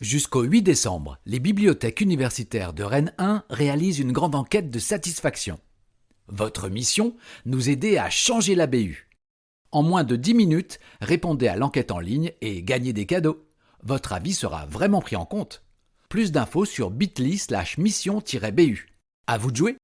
Jusqu'au 8 décembre, les bibliothèques universitaires de Rennes 1 réalisent une grande enquête de satisfaction. Votre mission Nous aider à changer la BU. En moins de 10 minutes, répondez à l'enquête en ligne et gagnez des cadeaux. Votre avis sera vraiment pris en compte. Plus d'infos sur bit.ly slash mission-bu. À vous de jouer